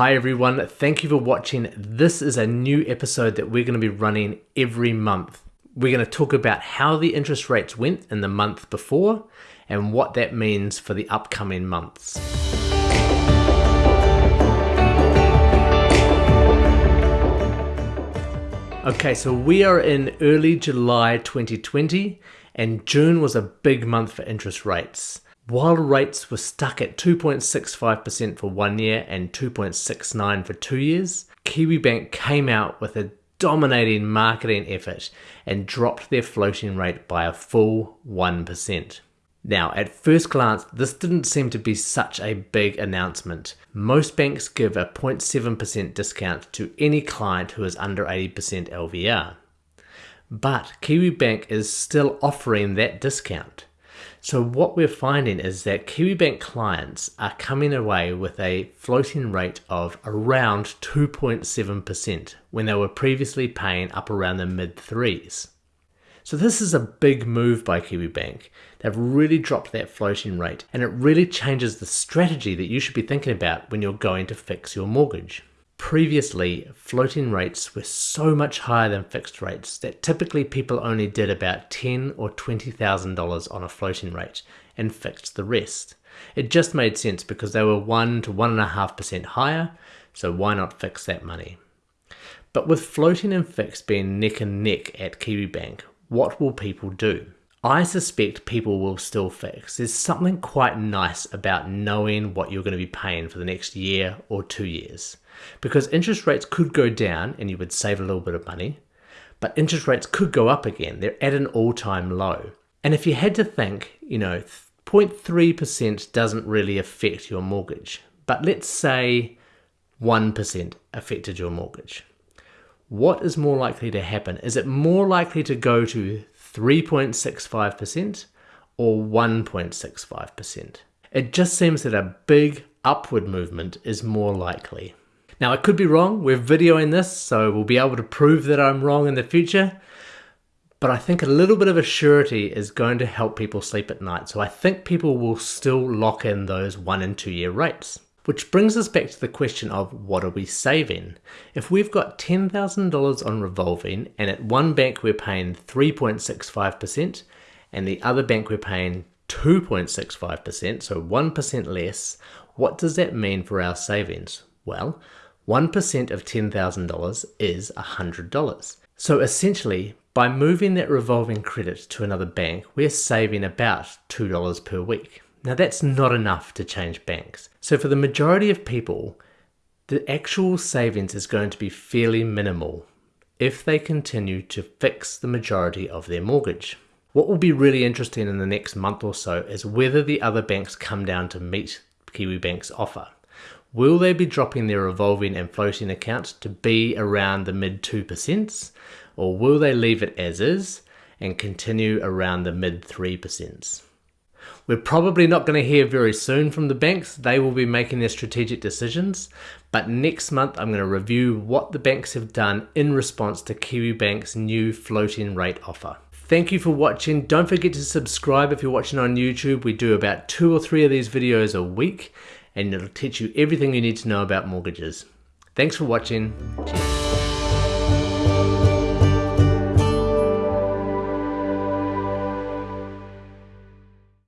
Hi everyone, thank you for watching. This is a new episode that we're going to be running every month. We're going to talk about how the interest rates went in the month before and what that means for the upcoming months. Okay, so we are in early July 2020 and June was a big month for interest rates. While rates were stuck at 2.65% for one year and 2.69 for two years, Kiwibank came out with a dominating marketing effort and dropped their floating rate by a full 1%. Now, at first glance, this didn't seem to be such a big announcement. Most banks give a 0.7% discount to any client who is under 80% LVR. But Kiwibank is still offering that discount. So what we're finding is that Kiwibank clients are coming away with a floating rate of around 2.7% when they were previously paying up around the mid threes. So this is a big move by Kiwibank. They've really dropped that floating rate and it really changes the strategy that you should be thinking about when you're going to fix your mortgage. Previously, floating rates were so much higher than fixed rates that typically people only did about ten or twenty thousand dollars on a floating rate and fixed the rest. It just made sense because they were one to one and a half percent higher, so why not fix that money? But with floating and fixed being neck and neck at Kiwibank, what will people do? I suspect people will still fix. There's something quite nice about knowing what you're going to be paying for the next year or two years because interest rates could go down and you would save a little bit of money, but interest rates could go up again. They're at an all time low. And if you had to think, you know, 0.3% doesn't really affect your mortgage, but let's say 1% affected your mortgage. What is more likely to happen? Is it more likely to go to 3.65% or 1.65%? It just seems that a big upward movement is more likely. Now I could be wrong, we're videoing this, so we'll be able to prove that I'm wrong in the future. But I think a little bit of a surety is going to help people sleep at night. So I think people will still lock in those one and two year rates. Which brings us back to the question of what are we saving? If we've got $10,000 on revolving and at one bank we're paying 3.65% and the other bank we're paying 2.65%, so 1% less, what does that mean for our savings? Well, 1% of $10,000 is $100. So essentially, by moving that revolving credit to another bank, we're saving about $2 per week. Now that's not enough to change banks. So for the majority of people, the actual savings is going to be fairly minimal if they continue to fix the majority of their mortgage. What will be really interesting in the next month or so is whether the other banks come down to meet Kiwibank's offer. Will they be dropping their revolving and floating accounts to be around the mid 2%? Or will they leave it as is and continue around the mid 3%? We're probably not going to hear very soon from the banks. They will be making their strategic decisions. But next month, I'm going to review what the banks have done in response to Kiwibank's new floating rate offer. Thank you for watching. Don't forget to subscribe if you're watching on YouTube. We do about two or three of these videos a week and it'll teach you everything you need to know about mortgages. Thanks for watching. Cheers.